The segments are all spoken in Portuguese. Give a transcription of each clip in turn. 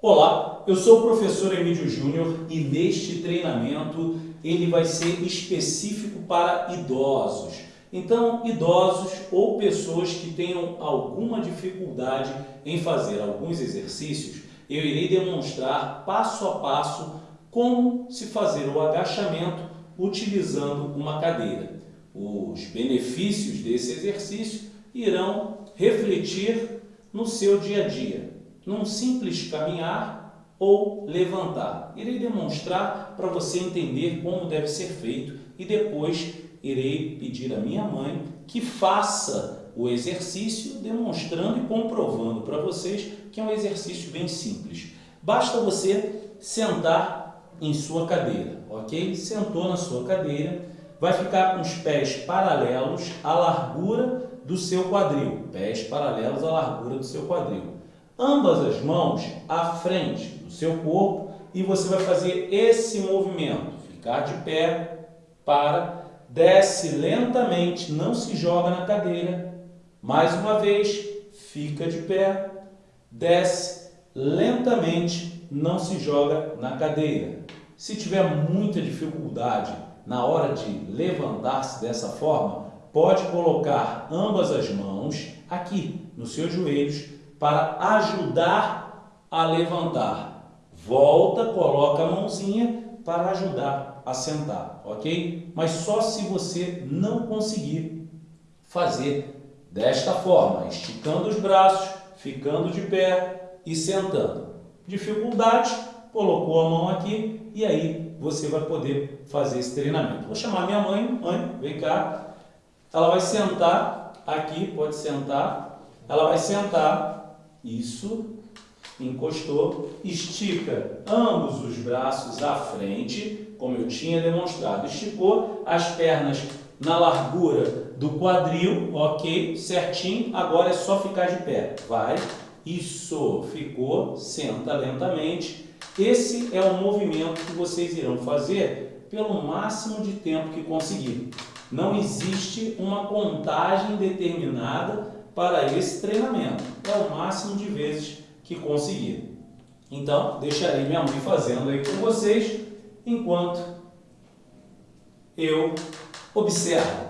Olá, eu sou o professor Emílio Júnior e neste treinamento ele vai ser específico para idosos. Então, idosos ou pessoas que tenham alguma dificuldade em fazer alguns exercícios, eu irei demonstrar passo a passo como se fazer o agachamento utilizando uma cadeira. Os benefícios desse exercício irão refletir no seu dia a dia num simples caminhar ou levantar. Irei demonstrar para você entender como deve ser feito e depois irei pedir à minha mãe que faça o exercício demonstrando e comprovando para vocês que é um exercício bem simples. Basta você sentar em sua cadeira, ok? Sentou na sua cadeira, vai ficar com os pés paralelos à largura do seu quadril, pés paralelos à largura do seu quadril ambas as mãos à frente do seu corpo e você vai fazer esse movimento. Ficar de pé, para, desce lentamente, não se joga na cadeira. Mais uma vez, fica de pé, desce lentamente, não se joga na cadeira. Se tiver muita dificuldade na hora de levantar-se dessa forma, pode colocar ambas as mãos aqui nos seus joelhos para ajudar a levantar. Volta, coloca a mãozinha para ajudar a sentar, ok? Mas só se você não conseguir fazer desta forma, esticando os braços, ficando de pé e sentando. Dificuldade, colocou a mão aqui e aí você vai poder fazer esse treinamento. Vou chamar minha mãe, mãe, vem cá. Ela vai sentar aqui, pode sentar. Ela vai sentar isso, encostou, estica ambos os braços à frente, como eu tinha demonstrado. Esticou as pernas na largura do quadril, ok? Certinho. Agora é só ficar de pé. Vai. Isso. Ficou. Senta lentamente. Esse é o movimento que vocês irão fazer pelo máximo de tempo que conseguir. Não existe uma contagem determinada para esse treinamento. É o máximo de vezes que conseguir. Então, deixarei minha mãe fazendo aí com vocês, enquanto eu observo.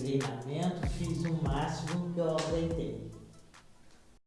treinamento, fiz o máximo que eu aguentei.